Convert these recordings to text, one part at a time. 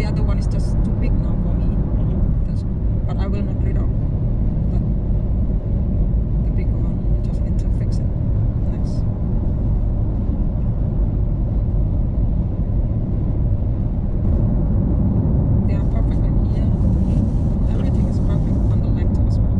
the other one is just too big now for me. Mm-hmm. That's, but I will not rid of that. The big one. I just need to fix it next. They are perfect in here. Everything is perfect on the length as well.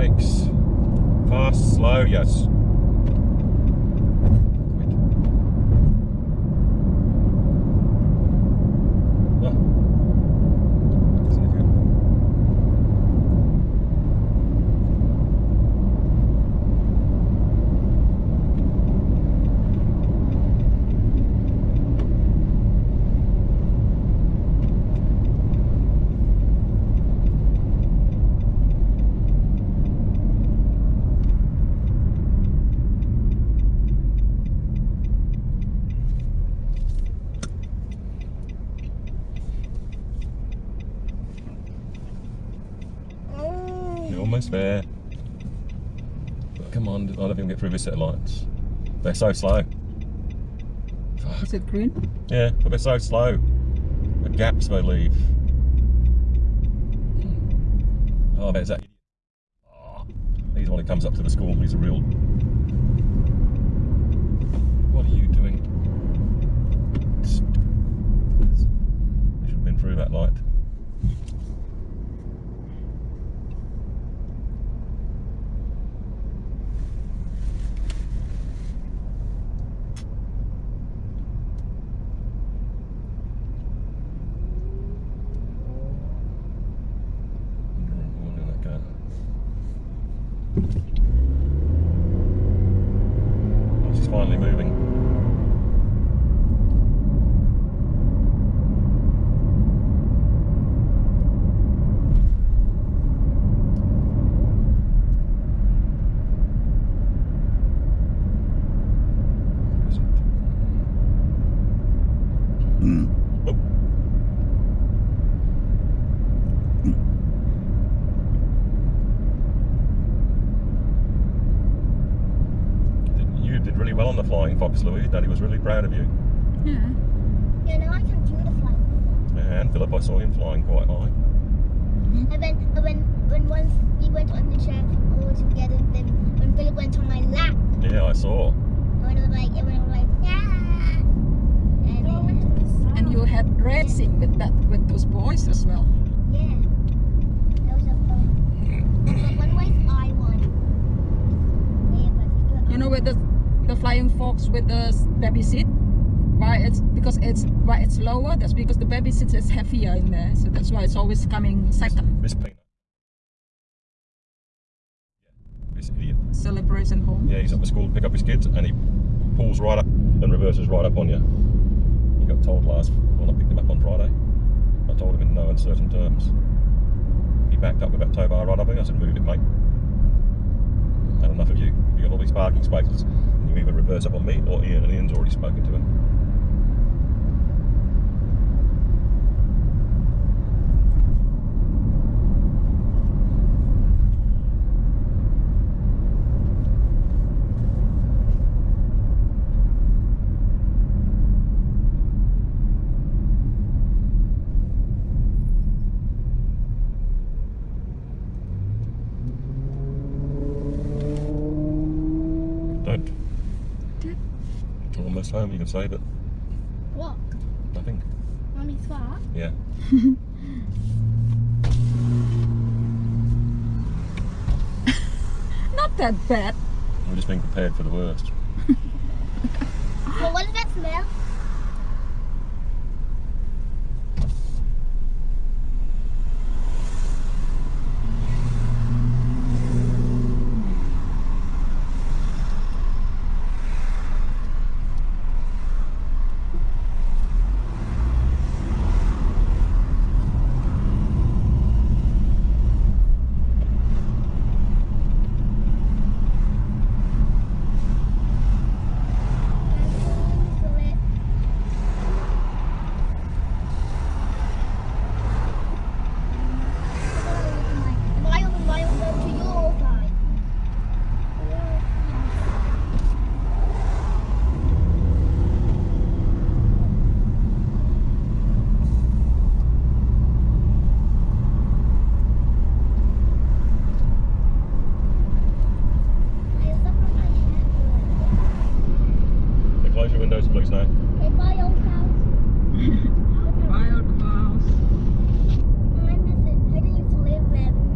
Goodness. Fast, slow, yes. Oh. That's an idiot. You're there. But come on, I don't think we'll get through this set of lights. They're so slow. Fuck. Is it green? Yeah, but they're so slow. The gaps they leave. Hmm. Oh, there's that. Oh, he's the one who comes up to the school. He's a real. What are you doing? You should have been through that light. Wonder- wonder that guy. finally moving. Oh. You did really well on the Flying Fox, Louis. Daddy was really proud of you. Yeah. Yeah, no, I can do the flying. And Philip, I saw him flying quite high. And when, and when, when once we went on the chair all together, then when Philip went on my lap, Yeah, I saw. and it was like, everyone was like, yeah. And then, And you had racing with that with those boys as well. yeah, that was a fun. Mm. But one way I won. You know with the the flying fox with the baby seat. Why it's because it's why it's lower. That's because the baby seat is heavier in there. So that's why it's always coming second. Miss Peanut. Yeah, this idiot. Celebration home. Yeah, he's up at school to pick up his kids and he pulls right up and reverses right up on you. He got told last when I picked him up on Friday. I told him in no uncertain terms. He backed up with that tow bar right up me. I said, move it, mate. Had enough of you. You got all these parking spaces. And you either reverse up on me or Ian, and Ian's already spoken to him. Don't. We're home, you can say, but what? nothing. Mommy's far? Yeah. Not that bad. We're just being prepared for the worst. Well, what does that smell? close your windows, please, now. Okay, bye, old house. bye, old house. I need to live there.